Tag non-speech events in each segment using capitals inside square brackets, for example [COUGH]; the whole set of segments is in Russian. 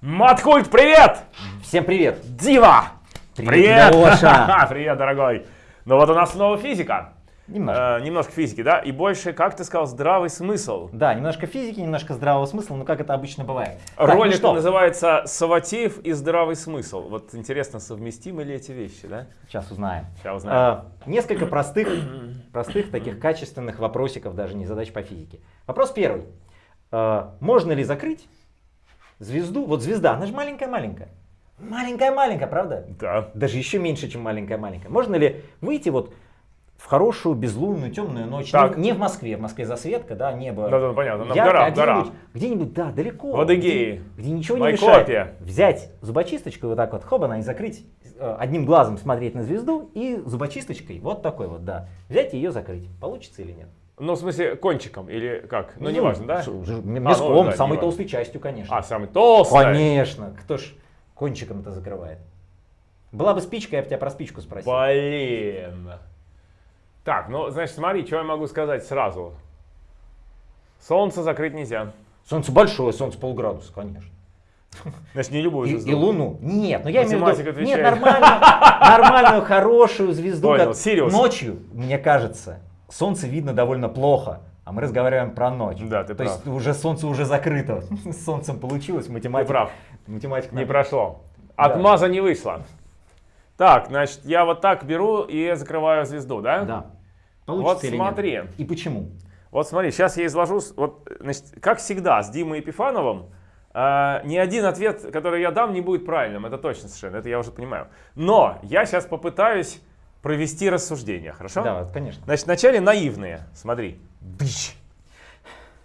Маткульт, привет! Всем привет! Дива! Привет, Леша! [LAUGHS] привет, дорогой! Ну вот у нас снова физика. Немножко. Э, немножко физики, да? И больше, как ты сказал, здравый смысл. Да, немножко физики, немножко здравого смысла, но как это обычно бывает. Так, ну Ролик называется «Саватеев и здравый смысл». Вот интересно, совместимы ли эти вещи, да? Сейчас узнаем. Сейчас узнаем. А, несколько простых, [CLEARS THROAT] простых таких качественных вопросиков, даже не задач по физике. Вопрос первый. А, можно ли закрыть звезду? Вот звезда, она же маленькая-маленькая. Маленькая-маленькая, правда? Да. Даже еще меньше, чем маленькая-маленькая. Можно ли выйти вот в хорошую безлунную темную ночь? Так. Не, не в Москве, в Москве засветка, да, небо. Да, да, понятно, на яркое, горах, а горах. где-нибудь, где-нибудь, да, далеко. В Адыгее, Где, где ничего не мешает. Взять зубочисточку вот так вот, хобана, и закрыть, э, одним глазом смотреть на звезду и зубочисточкой, вот такой вот, да. Взять и ее закрыть. Получится или нет? Ну, в смысле, кончиком или как? Ну, Ну, неважно, да? ж- А, ну, да, самой неважно. толстой частью, конечно. А, самый толстый. Конечно, кто ж кончиком это закрывает? Была бы спичка, я бы тебя про спичку спросил. Блин. Так, ну, значит, смотри, что я могу сказать сразу. Солнце закрыть нельзя. Солнце большое, солнце полградуса, конечно. Значит, не любую И, звезду. и Луну? Нет, ну я имею в виду, нет, нормальную, нормальную, хорошую звезду. Понял, как Сириус. Ночью, мне кажется, солнце видно довольно плохо, а мы разговариваем про ночь. Да, ты То прав. есть уже солнце уже закрыто. [LAUGHS] С солнцем получилось, Ты математика. прав, Математика. не прошло. Да. Отмаза не вышла. Так, значит, я вот так беру и закрываю звезду, да? Да. Получится Вот или смотри. нет? И почему? Вот смотри, сейчас я изложу, вот, значит, как всегда с Димой Епифановым, э, ни один ответ, который я дам, не будет правильным, это точно совершенно, это я уже понимаю. Но я сейчас попытаюсь провести рассуждение, хорошо? Да, конечно. Значит, вначале наивные, смотри.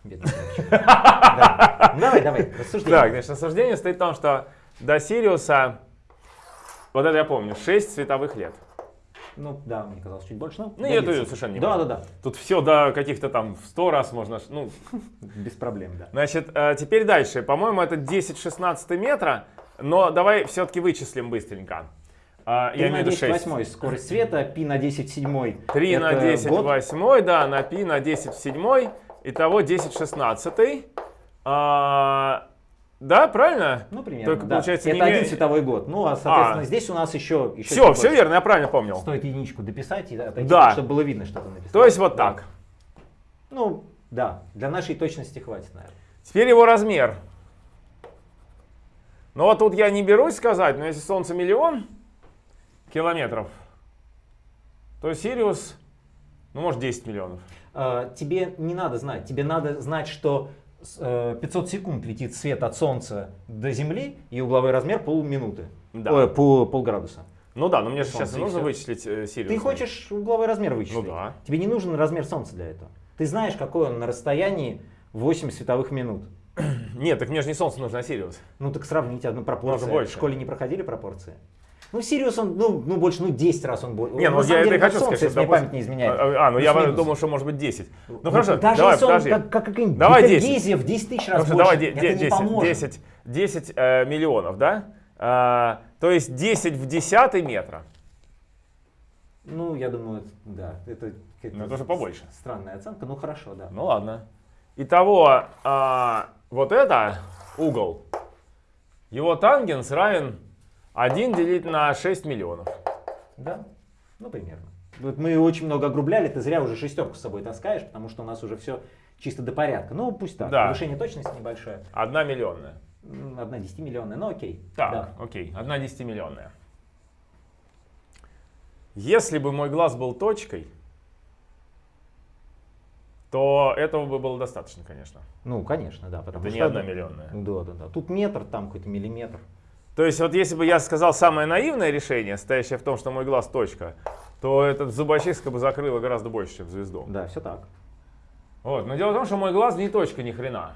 Ну, Давай, давай, рассуждение. Так, значит, рассуждение стоит в том, что до Сириуса, вот это я помню, 6 световых лет. Ну да, мне казалось чуть больше. Ну, Ну, это годится. совершенно не Да, важно. да, да. Тут все до каких-то там в 100 раз можно, ну, [LAUGHS] Без проблем, да. Значит, э, теперь дальше. По-моему, это 10-16 метра, но давай все-таки вычислим быстренько. А, Я на имею в виду 10 6. восьмой скорость света, пи на 10 седьмой. 3 на это 10 год. восьмой, да, на пи на 10 в седьмой. Итого 10 шестнадцатый. А, да, правильно? Ну, примерно, Только да. получается Это не один световой год. Ну, а, соответственно, А. здесь у нас еще... еще Все, все верно, я правильно помнил. Стоит единичку дописать и отойти, Да. чтобы было видно, что ты написал. То есть вот Да. так. Ну, да, для нашей точности хватит, наверное. Теперь его размер. Ну вот тут я не берусь сказать, но если Солнце миллион километров, то Сириус, ну может 10 миллионов. А, тебе не надо знать, тебе надо знать, что с- э, 500 секунд летит свет от Солнца до Земли и угловой размер полминуты. Да. Ой, по, полградуса. Ну да, но мне же Солнце сейчас нужно всё. вычислить э, Сириус. Ты хочешь угловой размер вычислить? Ну да. Тебе не нужен размер Солнца для этого. Ты знаешь, какой он на расстоянии 8 световых минут. [CLEARS THROAT] Нет, так мне же не Солнце нужно, а Сириус. Ну так сравните одну пропорцию. Много больше. В школе не проходили пропорции? Ну, Сириус, он, ну, ну, больше, ну, 10 раз он больше. Не, ну я это и хочу сказать. если мне память не изменяет. А, а, ну я думал, что может быть 10. Ну Ну, хорошо, даже давай, если он подожди. как, как какая-нибудь Давай 10. бетельгезия в 10 тысяч раз Хорошо, больше, давай де- это де- не 10, поможет. 10, 10 э, миллионов, да? А, то есть 10 в десятый метра. Ну, я думаю, это- да, это какая-то Ну, это уже побольше. Странная оценка, ну хорошо, да. Ну ладно. Итого, а, вот это угол, его тангенс равен 1 делить на 6 миллионов. Да, ну примерно. Вот мы очень много огрубляли, ты зря уже шестерку с собой таскаешь, потому что у нас уже все чисто до порядка. Ну, пусть так, Да. повышение точности небольшое. 1 миллионная. Одна 10 миллионная, ну окей. Так, Да. окей, 1 десятимиллионная. Если бы мой глаз был точкой, то этого бы было достаточно, конечно. Ну, конечно, да. Потому Это что не одна миллионная. Да, да, да. Тут метр, там какой-то миллиметр. То есть вот если бы я сказал самое наивное решение, стоящее в том, что мой глаз точка, то этот зубочистка бы закрыла гораздо больше, чем звезду. Да, все так. Вот. Но дело в том, что мой глаз не точка ни хрена.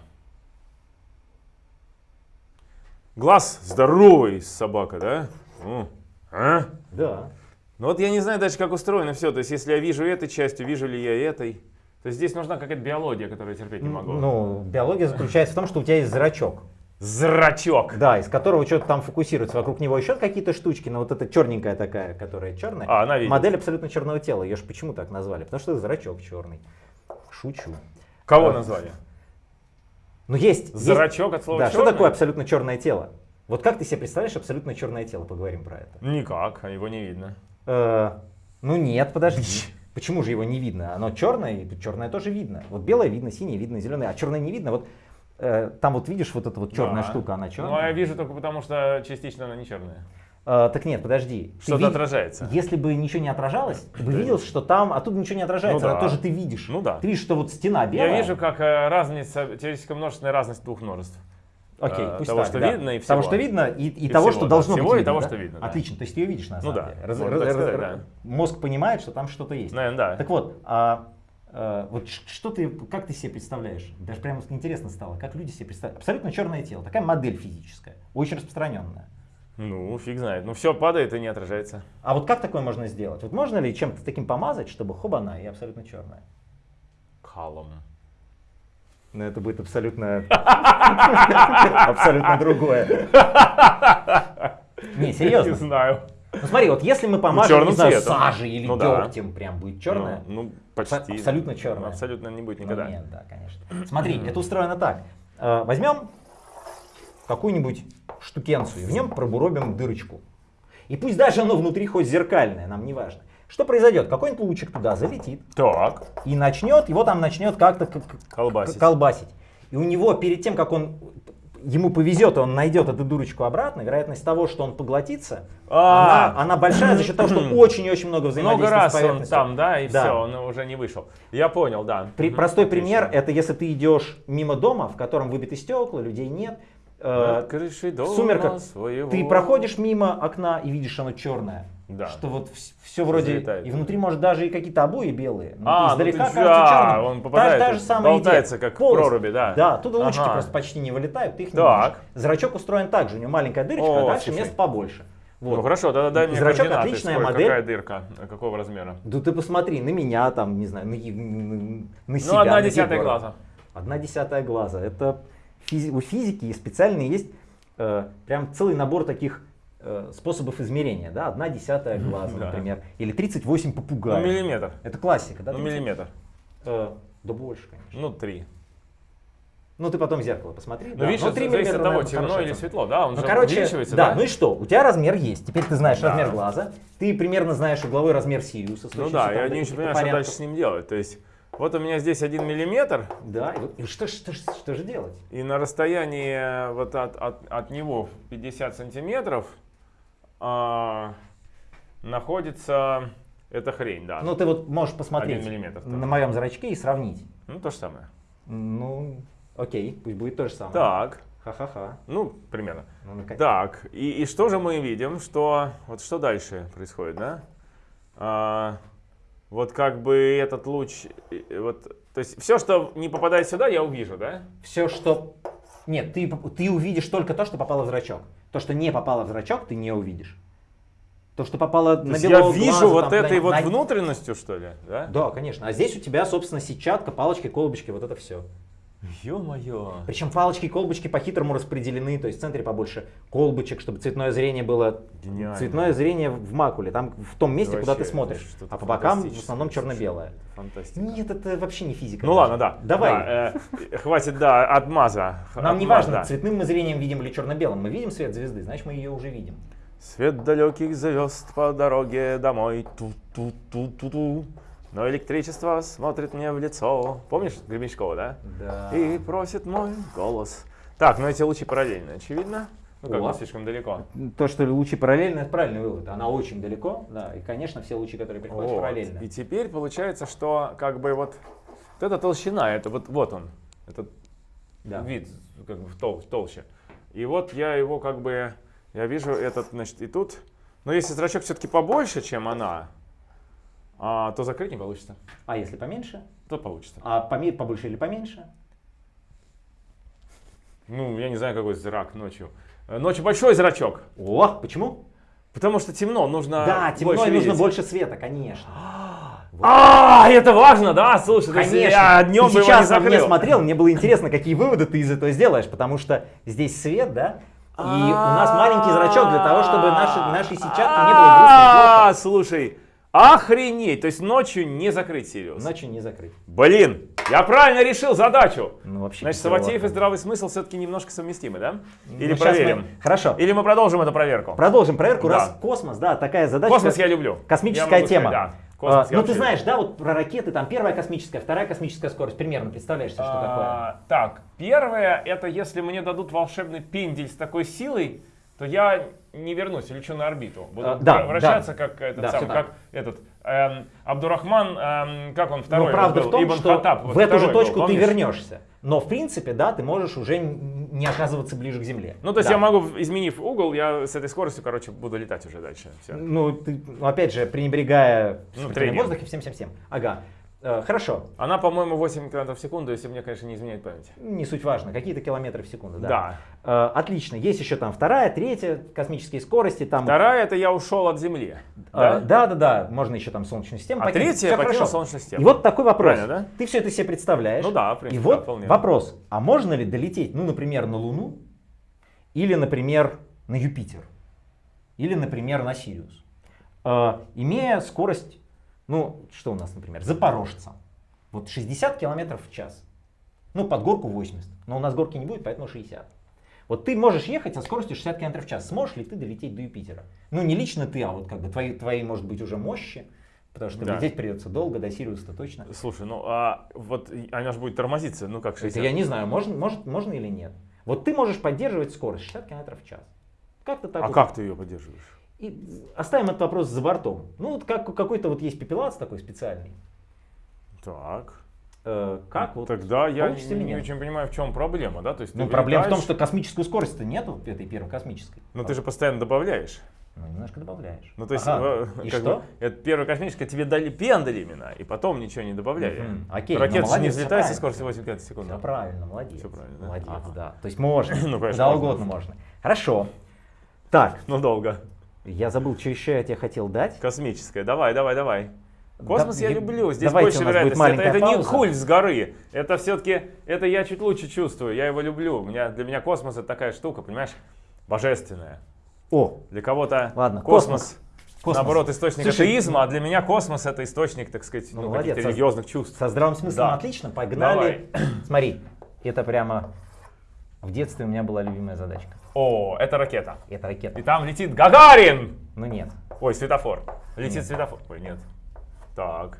Глаз здоровый собака, да? Ну, а? Да. Ну вот я не знаю даже, как устроено все. То есть если я вижу этой частью, вижу ли я этой. То есть здесь нужна какая-то биология, которую я терпеть не могу. Ну, биология заключается в том, что у тебя есть зрачок. Зрачок. Да, из которого что-то там фокусируется. Вокруг него еще какие-то штучки, но вот эта черненькая такая, которая черная. А, она видит. Модель абсолютно черного тела. Ее же почему так назвали? Потому что зрачок черный. Шучу. Кого Да. назвали? Ну есть. есть- Зрачок от слова Да, что «черный»? такое абсолютно черное тело? Вот как ты себе представляешь абсолютно черное тело? Поговорим про это. Никак, а его не видно. Э, ну нет, подожди. Почему же его не видно? Оно черное, и черное тоже видно. Вот белое видно, синее видно, зеленое, а черное не видно. Вот там вот видишь вот эта вот черная Да. штука, она черная. Ну, а я вижу только потому, что частично она не черная. Э, так нет, подожди. Что-то вид- отражается. Если бы ничего не отражалось, ты бы видел, что там, а тут ничего не отражается, Ну а да. тоже ты видишь. Ну да. Ты видишь, что вот стена белая. Я вижу, как э, разница, теоретическая множественная разность двух множеств. Окей, э, пусть того, так, что да. видно, и Того, всего. что видно, и, и И того, всего, что да. должно Всего быть и видно. того, да? что видно, да. Отлично, то есть ты ее видишь на Ну самом да, деле. Раз- можно так раз- сказать, раз- да. Мозг понимает, что там что-то есть. Наверное, да. Так вот, а, э, вот ш- что ты, как ты себе представляешь? Даже прямо интересно стало, как люди себе представляют. Абсолютно черное тело, такая модель физическая, очень распространенная. Ну, фиг знает. Ну, все падает и не отражается. А вот как такое можно сделать? Вот можно ли чем-то таким помазать, чтобы хобана и абсолютно черная? Калом. Ну, это будет абсолютно... [LAUGHS] Абсолютно другое. [LAUGHS] Не, Не серьезно. знаю. Ну смотри, вот если мы помажем, черным не знаю, цветом. сажей или Ну да. дегтем, прям будет черное. Ну, ну, почти. Абсолютно черное. Абсолютно не будет Ну, никогда. нет, да, конечно. Смотри, [CLEARS THROAT] это устроено так. Э, Возьмем какую-нибудь штукенцию, и в нем пробуробим дырочку. И пусть даже оно внутри хоть зеркальное, нам не важно. Что произойдет? Какой-нибудь лучик туда залетит Так. и начнет, его там начнет как-то Колбасить. колбасить. И у него перед тем, как он ему повезет, и он найдет эту дурочку обратно, вероятность того, что он поглотится, А. она, она большая за счет того, что [CLEARS THROAT] очень и очень много Много взаимодействия раз с он там, да, и Да. все, он уже не вышел. Я понял, да. При- простой отлично. пример это если ты идешь мимо дома, в котором выбиты стекла, людей нет. э, в сумерках своего. ты проходишь мимо окна и видишь оно черное. Да. Что вот все вроде. Залетает. И внутри, может, даже и какие-то обои белые. Но А, ну издалека ты чё, кажется а, черным. он попадает, та, та же самая болтается, идея. как в Полость. проруби, да. Да, оттуда лучики Ага. просто почти не вылетают, ты их не Так. видишь. Зрачок устроен так же, у него маленькая дырочка, О, а дальше слушай. мест побольше. Вот. Ну хорошо, тогда дай мне Зрачок отличная сколько, модель. какая дырка, какого размера. Да ты посмотри на меня, там, не знаю, на, на- на себя. Ну, одна на десятая Егора. глаза. Одна десятая глаза. Это физи- у физики и специальные есть э, прям целый набор таких способов измерения. Да? Одна десятая [LAUGHS] глаза, например. Или 38 Ну, попугаев. миллиметр. Это классика, да? Ну, 30? миллиметр. Э, да больше, конечно. Ну, три. Ну, ты потом в зеркало посмотри. Ну, да. видишь, Ну, это три зависит от миллиметра, того, темно или светло, да? Он Ну, же короче, увеличивается, да, да? ну и что? У тебя размер есть. Теперь ты знаешь Да. размер глаза. Ты примерно знаешь угловой размер Сириуса. Ну да, я не очень понимаю, что дальше с ним делать. То есть, вот у меня здесь один миллиметр, Да, и, вот- и что, что, ж- что же делать? и на расстоянии э, вот от, от, от него 50 сантиметров а, находится эта хрень, да. Ну, ты вот можешь посмотреть миллиметр, да. на моем зрачке и сравнить. Ну, то же самое. Ну, окей, пусть будет то же самое. Так, Ха-ха-ха. ну, примерно. Ну, наконец. Так, и, и что же мы видим? Что, вот что дальше происходит, да? А, вот как бы этот луч, вот, то есть все, что не попадает сюда, я увижу, да? Все, что... Нет, ты, ты увидишь только то, что попало в зрачок. То, что не попало в зрачок, ты не увидишь. То, что попало То на есть я вижу глаза, вот там этой вот на- внутренностью, что ли, да? Да, конечно. А здесь у тебя, собственно, сетчатка, палочки, колбочки, вот это все. Ё-моё. Причем палочки и колбочки по-хитрому распределены, то есть в центре побольше колбочек, чтобы цветное зрение было Гениально. цветное зрение в макуле, там в том месте, куда ты смотришь. А по бокам в основном черно-белое. Это Фантастика. Нет, это вообще не физика. Ну ладно, да. Давай. Да, э, хватит, да, отмаза. Нам не Отмаз, важно, да. цветным мы зрением видим или черно-белым. Мы видим свет звезды, значит мы ее уже видим. Свет далеких звезд по дороге домой. Ту-ту-ту-ту-ту. Но электричество смотрит мне в лицо. Помнишь Гребенщикова, да? Да. И просит мой голос. Так, ну эти лучи параллельны, очевидно. Ну как О. бы слишком далеко. То, что лучи параллельны, это правильный вывод. Она очень далеко, да, и, конечно, все лучи, которые приходят Вот. параллельно. И теперь получается, что как бы вот, вот эта толщина, это вот, вот он, этот Да. вид как бы в тол- толще. И вот я его как бы, я вижу этот, значит, и тут. Но если зрачок все-таки побольше, чем она, а, то закрыть не получится. А если поменьше? То получится. А побольше или поменьше? Ну, я не знаю, какой зрак ночью. Э, Ночью большой зрачок, О, почему? потому что темно, нужно да, темно больше и нужно видеть. больше света, конечно. [GASPS] А, это важно, да? Слушай, есть я днем Ты бы его не сейчас закрыл. смотрел, мне было [LAUGHS] интересно, какие выводы ты из этого сделаешь, потому что здесь свет, да? И у нас маленький зрачок для того, чтобы наши, нашей сетчатке не было грустно А, слушай, охренеть, то есть ночью не закрыть Сириус. Ночью не закрыть. Блин, Я правильно решил задачу. Ну, вообще Значит. Саватеев и здравый смысл все-таки немножко совместимы, да? Ну, Или мы- проверим? Хорошо. Или мы продолжим эту проверку? Продолжим проверку. Да. Раз космос, да, такая задача. Космос я люблю. Космическая Я тема. сказать, да. Космос А, ну, ты знаешь, да, вот про ракеты, там первая космическая, вторая космическая скорость, примерно представляешь себе, что такое? А, Так, первое, это если мне дадут волшебный пендель с такой силой, то я не вернусь, лечу на орбиту. Буду А, да, вра- вращаться, да. как этот Да, сам, как этот эм, Абдурахман, эм, как он второй Но правда был? в том, Ибн что Хаттаб, вот в эту же второй был, точку ты вернешься. Но в принципе, да, ты можешь уже не оказываться ближе к Земле. Ну, то есть Да. я могу, изменив угол, я с этой скоростью, короче, буду летать уже дальше. Всё. Ну, ты, ну, опять же, пренебрегая Ну, трением. воздуха, всем-всем-всем. Ага. Э, хорошо. Она, по-моему, 8 км в секунду, если мне, конечно, не изменяет память. Не суть важно. Какие-то километры в секунду, да. Да. Э, отлично. Есть еще там вторая, третья космические скорости. Там, Вторая, это я ушел от Земли. э, Да? да, да, да. Можно еще там Солнечную систему. А покинуть. третья покинул хорошо. Солнечную систему. И вот такой вопрос. Правильно, да? Ты все это себе представляешь. Ну да, в принципе, И вот вполне. вопрос. А можно ли долететь, ну, например, на Луну? Или, например, на Юпитер? Или, например, на Сириус? Э, имея скорость, ну, что у нас, например, Запорожца. Вот 60 километров в час. Ну, под горку 80. Но у нас горки не будет, поэтому 60. Вот ты можешь ехать со скоростью 60 км в час. Сможешь ли ты долететь до Юпитера? Ну, не лично ты, а вот как бы твои, твои может быть, уже мощи. Потому что Да. лететь придется долго, до Сириуса точно. Слушай, ну а вот она же будет тормозиться, ну как Это 60. я не знаю, можно, может, можно или нет. Вот ты можешь поддерживать скорость 60 км в час. Как-то так А вот. как ты ее поддерживаешь? И оставим этот вопрос за бортом. Ну, вот как, какой-то вот есть пепелац такой специальный. Так. Э, как вот? Тогда я не нет? очень понимаю, в чем проблема, да? То есть Ну, проблема в том, что космическую скорость-то нету, этой первой космической. Ну ты же постоянно добавляешь. Ну, немножко добавляешь. Ну то есть, Ага. э, И как что? бы, это первая космическая тебе дали пендель именно, и потом ничего не добавляя. Мгм. Окей, ну, Ракета же не молодец, всё взлетает со скоростью 8 км в Все правильно, молодец. Всё правильно, да? Молодец, Ага. да. То есть можно. [LAUGHS] Ну, конечно, Куда можно. угодно можно. Хорошо. Так, Ну долго. Я забыл, что еще я тебе хотел дать. Космическая. Давай, давай, давай. Космос Да, я люблю, здесь больше вероятности. Это, это не хуль с горы. Это все-таки, это я чуть лучше чувствую, я его люблю. У меня, для меня космос это такая штука, понимаешь, божественная. О, Для кого-то Ладно, космос, космос. Космос. наоборот, источник Слушай, атеизма, а для меня космос это источник, так сказать, Ну, ну, молодец, каких-то со- религиозных чувств. Со здравым смыслом Да. отлично, погнали. [CLEARS THROAT] Смотри, это прямо в детстве у меня была любимая задачка. О, это ракета. Это И ракета. там летит Гагарин! Ну нет. Ой, светофор. Летит светофор. Ой, нет. Так.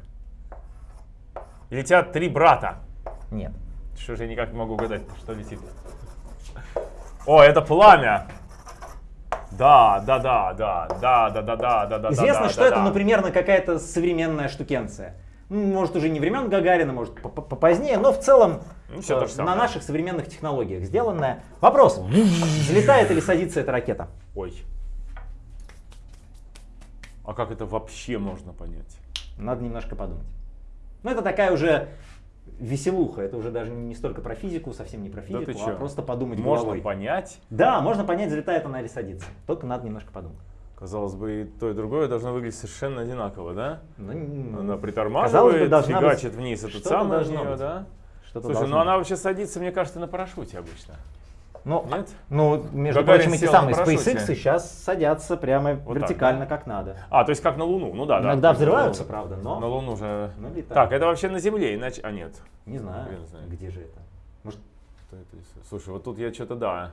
И летят три брата. Нет. Что же я никак не могу угадать, что летит. О, это пламя. Да, да, да, да, да, да, да, да, да, да. Известно, да, что да, это, да. ну, примерно какая-то современная штукенция. Ну, Может, уже не времен Гагарина, может, по- по- попозднее, но в целом Ну, всё э, самое. на наших современных технологиях сделанная. Вопрос. Взлетает или садится эта ракета? Ой. А как это вообще можно понять? Надо немножко подумать. Ну, это такая уже веселуха. Это уже даже не столько про физику, совсем не про Да физику, ты а чё? просто подумать Можно головой. понять. Да, можно понять, взлетает она или садится. Только надо немножко подумать. Казалось бы, и то, и другое должно выглядеть совершенно одинаково, да? Ну, Она казалось бы, притормаживает, должна быть- фигачит вниз этот самый должно нее, быть. да? Что-то Слушай, ну она вообще садится, мне кажется, на парашюте обычно. Ну, Нет? ну, между Гагарин прочим, эти самые. SpaceX сейчас садятся прямо Вот так, вертикально, как надо. А, то есть как на Луну, ну да, да. Иногда на взрываются, Луну. правда, но... На Луну же... но летают. Так, это вообще на Земле, иначе... А, нет. Не знаю, Хрен знает. где же это. Может, Что это? Слушай, вот тут я что-то, да.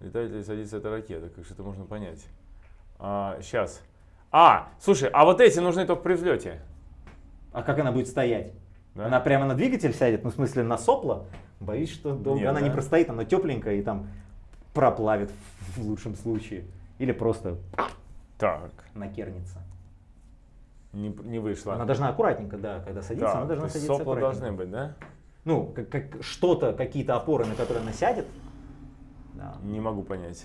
Летает или садится эта ракета, как же это можно понять? А, сейчас. А, слушай, а вот эти нужны только при взлете. а как она будет стоять? Да? Она прямо на двигатель сядет, ну, в смысле, на сопло? Боюсь, что долго Нет, она да? не простоит, она тепленькая и там проплавит в лучшем случае. Или просто Так, накернется. не, не вышло. Она должна аккуратненько, да, когда садится, Так, она должна то есть садиться сопла должны быть, да? Ну, как, как что-то, какие-то опоры, на которые она сядет. Да. Не могу понять.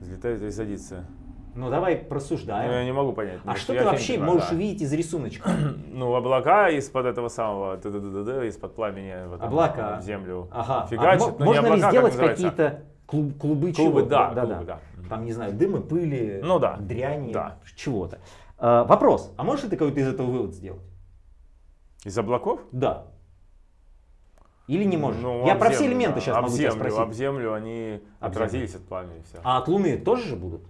Взлетает или садится. Ну, давай Ну, просуждаем. я не могу понять. А Нет, что ты вообще можешь да. увидеть из рисуночка? [CLEARS THROAT] Ну, облака из-под этого самого, из-под пламени в, этом, Облака. в землю Ага. фигачит. А ну, не можно ли облака, сделать какие-то клуб- клубы, Клубы, чего? да, да, клубы, да. Там, не знаю, дымы, пыли, Ну да, дряни, да. чего-то. А, вопрос. А можешь ли ты какой-то из этого вывод сделать? Из облаков? Да. Или не можешь? Ну, Я про все землю, элементы да. сейчас об могу тебя землю, спросить. Об землю они Об отразились от пламени. Все. А от Луны тоже же будут?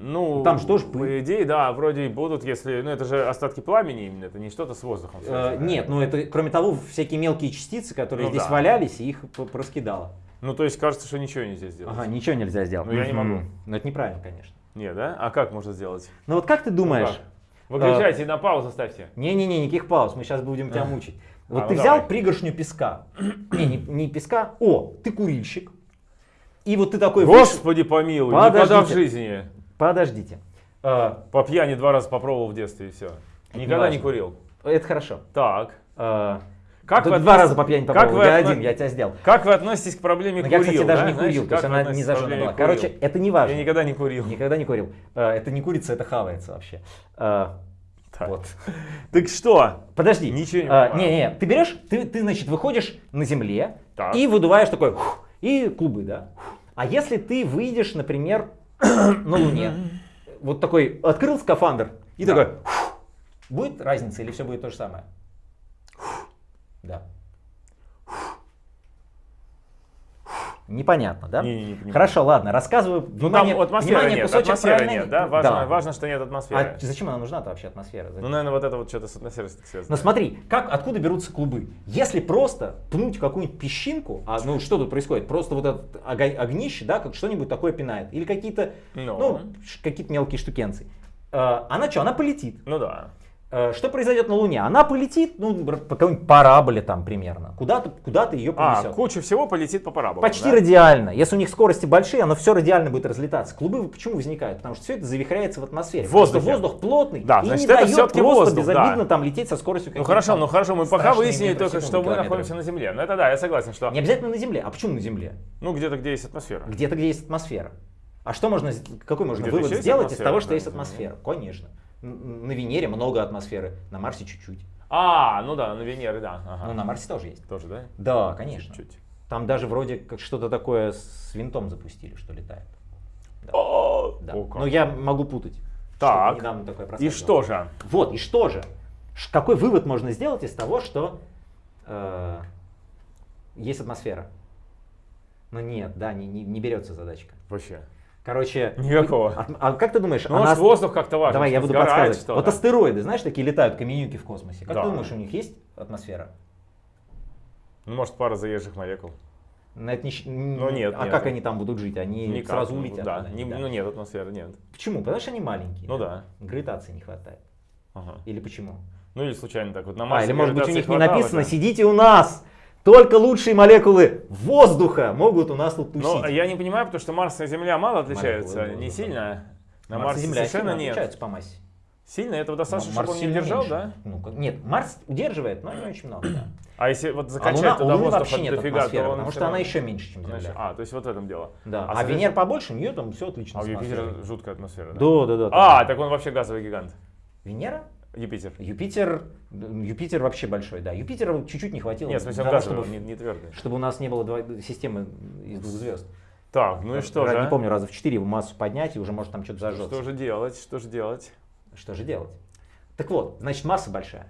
Ну, Там же тоже по пыль. идее, да, вроде и будут, если... Ну, это же остатки пламени именно, это не что-то с воздухом. Э, нет, ну это, кроме того, всякие мелкие частицы, которые Ну здесь да. валялись, и их проскидало. Ну, то есть кажется, что ничего нельзя сделать. Ага, ничего нельзя сделать. Ну, я не могу. Ну это неправильно, конечно. Нет, да? А как можно сделать? Ну вот как ты думаешь? как? Выключайте, на паузу ставьте. Не-не-не, никаких пауз, мы сейчас будем тебя мучить. Вот А, ты ну взял давай. пригоршню песка. [CLEARS THROAT] Не, не, не песка. О, ты курильщик. И вот ты такой вышел- Господи помилуй, никогда в Подождите. жизни. Подождите. Э, По пьяни два раза попробовал в детстве и все. Никогда не не курил. это хорошо. Так. Э, Как вы два раза по пьяни как попробовал. вы Я отно- один, я тебя сделал. Как вы относитесь к проблеме Но курил? я, кстати, даже да? не Знаешь, курил, то как есть она не к зажжена проблеме была. курил? Короче, это не важно. Я никогда не курил. Никогда не курил. Э, это не курица, это хавается вообще. Э, Так. Вот. [LAUGHS] Так что? Подожди. Ничего не А, не, не, ты берешь, ты, ты, значит, выходишь на земле Так. и выдуваешь такой, и клубы, да. А если ты выйдешь, например, [CLEARS THROAT] на Луне, вот такой, открыл скафандр и Да. такой, будет разница или все будет то же самое? Да. Непонятно, да? Не, не, не понимаю. Хорошо, ладно, рассказываю. Ну там Внимание, атмосферы внимание, нет, кусочек атмосферы нет, да? Важно, Да. важно, что нет атмосферы. А зачем она нужна-то вообще атмосфера? Ну, наверное, вот это вот что-то с атмосферой связано. Но смотри, как, откуда берутся клубы? Если просто пнуть какую-нибудь песчинку, а ну что тут происходит? Просто вот это огнище, да, как что-нибудь такое пинает. Или какие-то, Ну. ну, какие-то мелкие штукенцы. Э, она что, она полетит. Ну да. Э, что произойдет на Луне? Она полетит, ну, по какой-нибудь параболе там примерно. Куда-то куда ее А, понесет. куча всего полетит по параболам. Почти да? радиально. Если у них скорости большие, оно все радиально будет разлетаться. Клубы почему возникают? Потому что все это завихряется в атмосфере. В Потому что воздухе. воздух плотный Да, и значит, не это дает просто воздух, безобидно да. там лететь со скоростью Ну хорошо, ну хорошо, мы пока выяснили только, что мы находимся на Земле. Ну это да, я согласен, что... Не обязательно на Земле. А почему на Земле? Ну где-то, где есть атмосфера. Где-то, где есть атмосфера. А что можно, какой можно вывод сделать из того, что да, есть атмосфера? Конечно. На Венере много атмосферы, на Марсе чуть-чуть. А, ну да, на Венере, да. ага. Ну, на Марсе тоже есть. Тоже, да? Да, конечно. Чуть-чуть. Там даже вроде как что-то такое с винтом запустили, что летает. Да. О, Да. о. Но я могу путать. Так. И что же? Вот, и что же? Какой вывод можно сделать из того, что э, есть атмосфера? Ну нет, да, не, не, не берется задачка. Вообще. Короче, Никакого. от- а как ты думаешь, Ну, она воздух как-то важен. Давай, я буду подсказывать. Вот астероиды, знаешь, такие летают, каменюки в космосе. Как Да. ты думаешь, у них есть атмосфера? Ну, может, пара заезжих молекул. На это не Ну, нет, А нет. как они там будут жить? Они Никак. сразу Ну, улетят. Да, не- да. ну нет, атмосферы нет. Почему? Потому что они маленькие. Ну да. Гравитации не хватает. Ага. Или почему? Ну или случайно так вот на А, Марсе или может быть у них не написано да. «Сидите у нас». Только лучшие молекулы воздуха могут у нас тут тусить. Ну, я не понимаю, потому что Марс и Земля мало отличаются, Молекулы не сильно. На Марс и Марсе Земля совершенно сильно нет. отличаются по массе. Сильно этого достаточно, Марс чтобы он не держал, меньше. да? Ну, как- нет, Марс удерживает, но не очень много. да. А если вот А закачать Луна, у туда воздух вообще нет дофига, то он потому что она еще меньше, чем Земля. А, то есть вот в этом дело. Да. А, А, Венера побольше, у нее там все отлично А у Юпитера жуткая атмосфера, да? Да, да, да. А, так он вообще газовый гигант. Венера? Юпитер. Юпитер, Юпитер вообще большой, да. Юпитера чуть-чуть не хватило. Нет, смысле, того, чтобы, не, не твердый. чтобы у нас не было два- системы из двух звезд. Так, ну и что Я же? Не помню, раза в четыре массу поднять, и уже может там что-то зажжется. Что же делать? Что же делать? Что же делать? Так вот, значит, масса большая.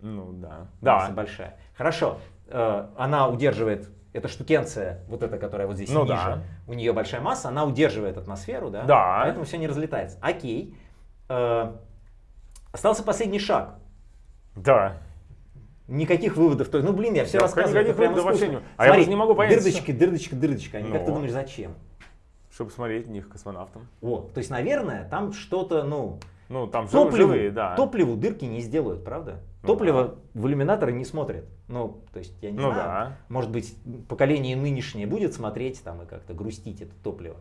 Ну да. Масса Да. большая. Хорошо. Э, Она удерживает, эта штукенция, вот эта, которая вот здесь Ну ниже, да. у нее большая масса, она удерживает атмосферу, да? Да. Поэтому все не разлетается. Окей. Э, Остался последний шаг. Да. Никаких выводов. Ну блин, я все Да, рассказываю. никаких выводов вообще не- А я Смотри, просто не могу понять, Дырочка, дырочка, дырочка. Они, Как ты Ну. думаешь, зачем? Чтобы смотреть них космонавтам. Вот. То есть, наверное, там что-то, ну, Ну, там топливу, живые, да. топливу дырки не сделают, правда? Ну Топливо в иллюминаторы не смотрят. Ну, то есть, я не Ну знаю. да. Может быть, поколение нынешнее будет смотреть там и как-то грустить это топливо.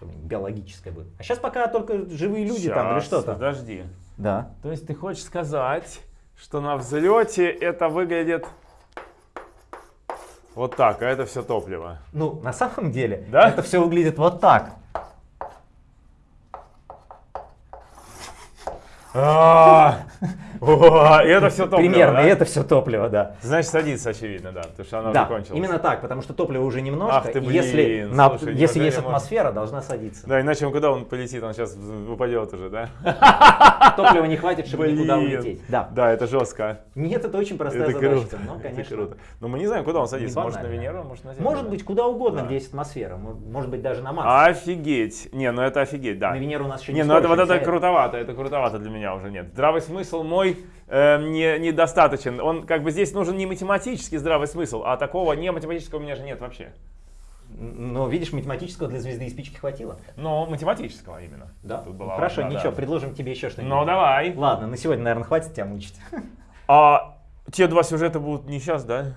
Биологическое будет. А сейчас пока только живые люди там или что-то. Подожди. Да. То есть ты хочешь сказать, что на взлете это выглядит вот так, а это все топливо. Ну, на самом деле, Да? это все выглядит вот так. А, о, И [LAUGHS] это все топливо, Примерно, это все топливо, да. Значит, садится, очевидно, да, потому что она Да, уже кончилась. именно так, потому что топлива уже немножко, если, если есть атмосфера, должна садиться. Да, иначе он куда он полетит, он сейчас упадет уже, да? [LAUGHS] Топлива не хватит, чтобы никуда улететь. Да. Да, это жестко. Нет, это очень простая задача. Но, Это конечно, круто. Но мы не знаем, куда он садится. Может на. Венеру, может на Землю. Может быть, куда угодно, где есть атмосфера. Мо- Может быть, даже на Марс. Офигеть. Не, ну это офигеть, да. На Венеру у нас еще Не, не ну это вот это крутовато, это крутовато для меня уже нет. Здравый смысл мой э, не, недостаточен. Он как бы здесь нужен не математический здравый смысл, а такого не математического у меня же нет вообще. Но видишь, математического для звезды и спички хватило. Но математического именно. Да. Тут была Хорошо, одна, ничего, да. предложим тебе еще что-нибудь. Ну давай. Ладно, на сегодня, наверное, хватит тебя мучить. [LAUGHS] А те два сюжета будут не сейчас, да?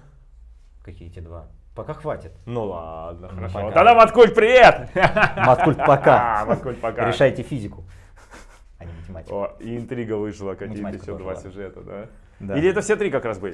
Какие эти два? Пока хватит. Ну ладно, Ну, хорошо. пока. Тогда Маткульт, привет! Маткульт пока. А, [LAUGHS] Маткульт пока. Решайте физику, а не математику. О, и интрига вышла, какие-то Математика еще два сюжета, да? Да. Или это все три как раз были?